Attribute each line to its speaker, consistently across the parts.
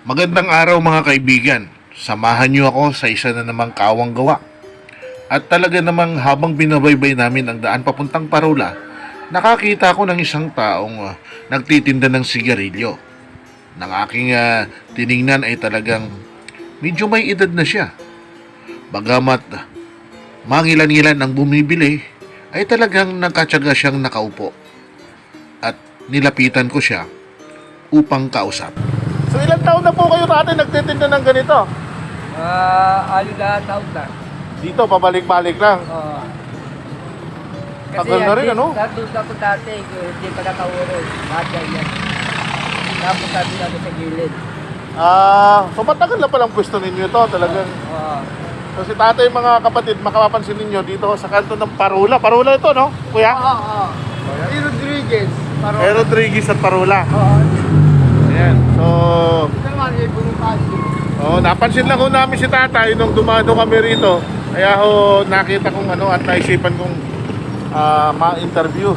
Speaker 1: Magandang araw mga kaibigan. Samahan niyo ako sa isa na namang kawang gawa. At talaga namang habang binabaybay namin ang daan papuntang Parola, nakakita ako ng isang taong ah, nagtitinda ng sigarilyo. Nang aking ah, tiningnan ay talagang medyo may edad na siya. Bagamat mangilan-ngilan ang bumibili, ay talagang nagkatsaga siyang nakaupo. At nilapitan ko siya upang kausap. So ilang taon na po kayo dati nagtitinda ng ganito?
Speaker 2: Ah, ano na taon na.
Speaker 1: Dito, pabalik-balik lang.
Speaker 2: Oo.
Speaker 1: Tagal na rin, ano?
Speaker 2: Nandun ako dati, kung hindi pa nakaurong. Bagay yan. Tapos sabi namin sa gilid.
Speaker 1: Ah, so matagal na palang pwesto ninyo ito talagang.
Speaker 2: Oo.
Speaker 1: So si tatay mga kapatid, makapapansin ninyo dito sa kanto ng Parula. Parula ito, no? Kuya?
Speaker 2: Oo, oo. Rodriguez. Paro.
Speaker 1: Eh, Rodriguez at Parula.
Speaker 2: Oo.
Speaker 1: Ayan. So, oh, napansin lang ho namin si tatay nung dumado kami rito. Kaya ho, nakita kong ano at naisipan kong ah, ma-interview.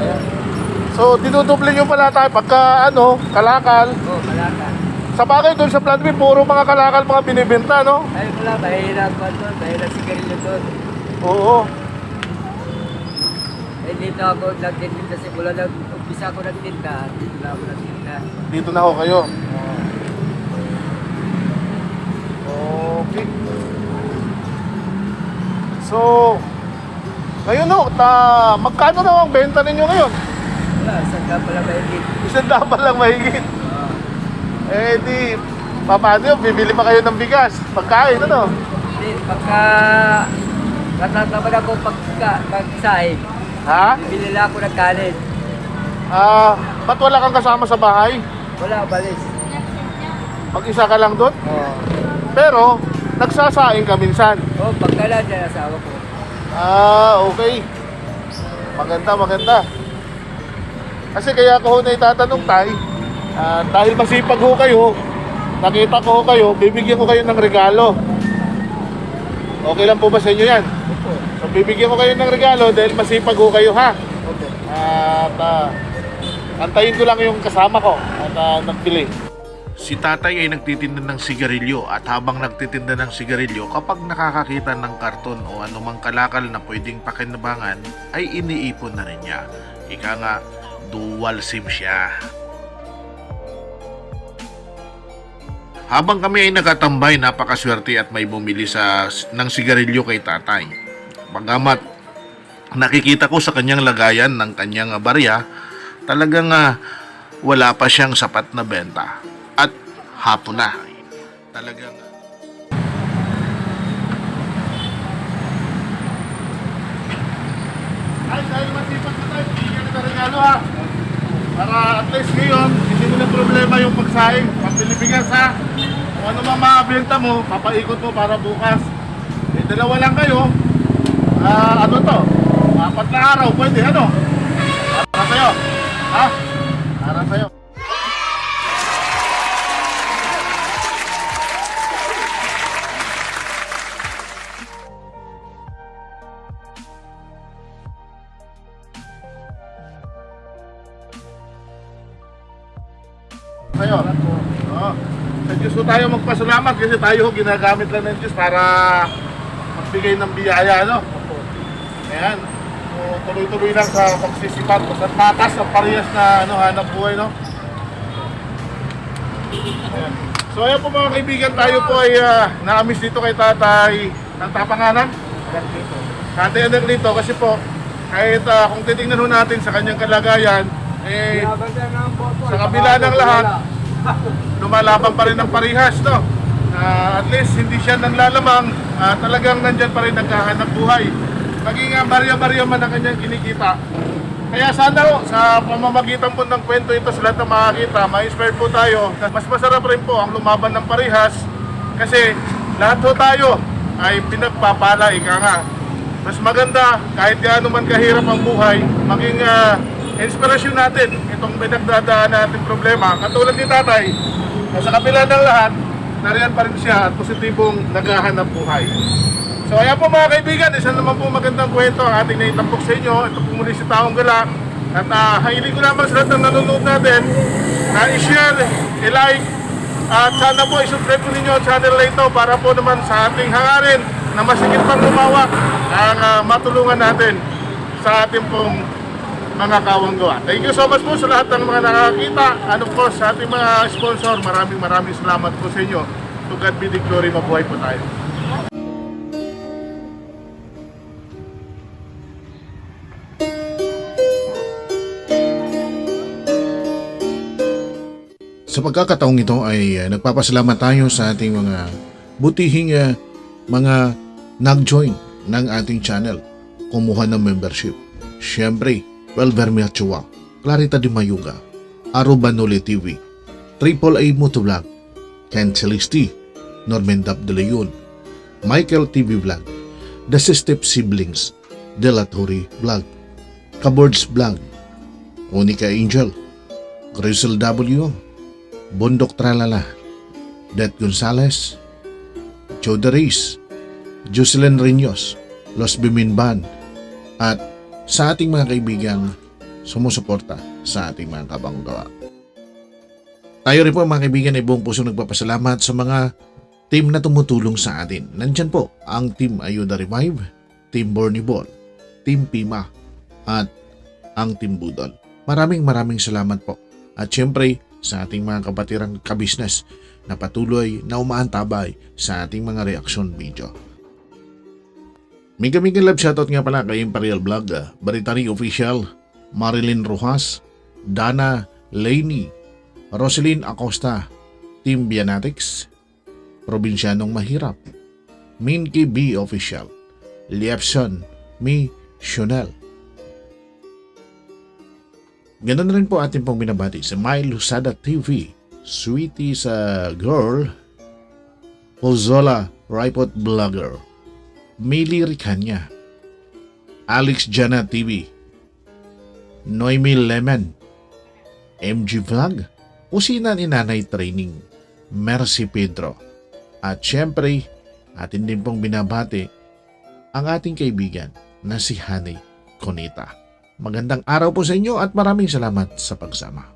Speaker 2: Ayan.
Speaker 1: So, dinuduble nyo pala tayo pagka ano, kalakal.
Speaker 2: Oo, malaka.
Speaker 1: Sa bagay doon sa plant B, puro mga kalakal mga binibenta, no?
Speaker 2: Ay, wala, mahirap pa doon. Mahirap sigarilyo doon.
Speaker 1: Oo.
Speaker 2: Eh, dito ako nagtitinda simula nag umpisa ako nagtinda. Dito na ako nagtinda.
Speaker 1: Dito na ho kayo. Okay. So, ngayon ho, ta, magkano na ang benta ninyo ngayon?
Speaker 2: Wala, saan ka pala mahigit?
Speaker 1: Isang dapat lang mahigit.
Speaker 2: Oo.
Speaker 1: Eh di, paano yun? Bibili pa kayo ng bigas, pagkain, ano?
Speaker 2: Hindi, pagka natataman ako pagka pagsahin,
Speaker 1: Ha?
Speaker 2: bibili lang ako ng kanin.
Speaker 1: Ah, ba't wala kang kasama sa bahay?
Speaker 2: Wala, balis.
Speaker 1: Mag-isa ka lang doon?
Speaker 2: Oo.
Speaker 1: Pero, nagsasaing ka minsan.
Speaker 2: Oh, pagkala dyan asawa ko.
Speaker 1: Ah, okay. Maganda, maganda. Kasi kaya ko na itatanong tay, ah, dahil masipag ho kayo, nakita ko ho kayo, bibigyan ko kayo ng regalo. Okay lang po ba sa inyo yan?
Speaker 2: Opo.
Speaker 1: So bibigyan ko kayo ng regalo dahil masipag ho kayo ha.
Speaker 2: Opo.
Speaker 1: At ah, antayin ko lang yung kasama ko at ah, nagbili. Si tatay ay nagtitinda ng sigarilyo at habang nagtitinda ng sigarilyo kapag nakakakita ng karton o anumang kalakal na pwedeng pakinabangan ay iniipon na rin niya. Ika nga, dual sim siya. Habang kami ay nakatambay, napakaswerte at may bumili sa, ng sigarilyo kay tatay. Bagamat nakikita ko sa kanyang lagayan ng kanyang barya, talagang ah, wala pa siyang sapat na benta. At hapon na. Talagang Ay, dahil masipag na tayo, bigyan na ha. Para at least ngayon, hindi mo na problema yung pagsaing. Pambili bigas ha. Kung ano mga makabenta mo, papaikot mo para bukas. Eh, dalawa lang kayo. Ah, ano to? Apat na araw, pwede ano? Para sa'yo. Ha? Para sa'yo. Sa'yo. Oo. Sa Diyos tayo magpasalamat kasi tayo ginagamit lang ng Diyos para magbigay ng biyaya, no? Ayan. So, tuloy-tuloy lang sa pagsisipat. Basta tatas ang parehas na ano, hanap buhay, no? Ayan. So, ayan po mga kaibigan, tayo po ay uh, naamis dito kay tatay ng tapanganan. Tatay anak dito kasi po, kahit ah, kung titingnan ho natin sa kanyang kalagayan, eh, sa kabila ng lahat, lumalaban pa rin ng parihas, no? Ah, at least hindi siya nanglalamang, ah, talagang nandyan pa rin naghahanap buhay. Maging uh, barya-barya man ang kanyang kinikita. Kaya sana ho, sa pamamagitan po ng kwento ito sa lahat ng makakita, ma-inspire po tayo. Mas masarap rin po ang lumaban ng parihas kasi lahat ho tayo ay pinagpapala, ika nga. Mas maganda, kahit gaano man kahirap ang buhay, maging ah, inspirasyon natin itong pinagdadaan natin problema. Katulad ni tatay, sa kabila ng lahat, nariyan pa rin siya at positibong naghahanap buhay. So ayan po mga kaibigan, isa naman po magandang kwento ang ating naitampok sa inyo. Ito po muli si Taong Gala. At uh, hiling ko naman sa lahat ng nanonood natin na i-share, i-like, at sana po i-subscribe po ninyo ang channel na ito para po naman sa ating hangarin na masigit pang lumawak ang ah, matulungan natin sa ating pong mga kawang gawa. Thank you so much po sa lahat ng mga nakakita. Ano po sa ating mga sponsor, maraming maraming salamat po sa inyo. To God be the glory, mabuhay po tayo.
Speaker 3: Sa pagkakataong ito ay uh, nagpapasalamat tayo sa ating mga butihing uh, mga nag-join ng ating channel, kumuha ng membership. Siyempre, Welver Miachua, Clarita Di Mayuga, Arubanoli TV, Triple A Motovlog, Ken Celisti, Norman Dab de Leon, Michael TV Vlog, The Sistep Siblings, Delatori Vlog, Kabords Vlog, Unica Angel, Crystal W, Bundok Tralala, Det Gonzales, Joe Dariz, Jocelyn Riños, Los Biminban, at sa ating mga kaibigang sumusuporta sa ating mga kabanggawa. Tayo rin po mga kaibigan ay buong puso nagpapasalamat sa mga team na tumutulong sa atin. Nandyan po ang Team Ayuda Revive, Team Borny Ball, Team Pima, at ang Team Budol. Maraming maraming salamat po. At syempre, sa ating mga kabatirang kabisnes na patuloy na umaantabay sa ating mga reaction video. Mega mega love shoutout nga pala kay Imperial Vlog, ah, Baritari Official, Marilyn Rojas, Dana Laney, Roselyn Acosta, Team Bianatics, Probinsyanong Mahirap, Minky B Official, Liepson, Mi Shonel, Ganun rin po ating pong binabati sa My Lusada TV, Sweetie sa Girl, Pozola Ripot Vlogger, Mili Ricanya, Alex Jana TV, Noemi Lemon, MG Vlog, Usina ni Nanay Training, Mercy Pedro, at syempre, atin din pong binabati ang ating kaibigan na si Honey Conita. Magandang araw po sa inyo at maraming salamat sa pagsama.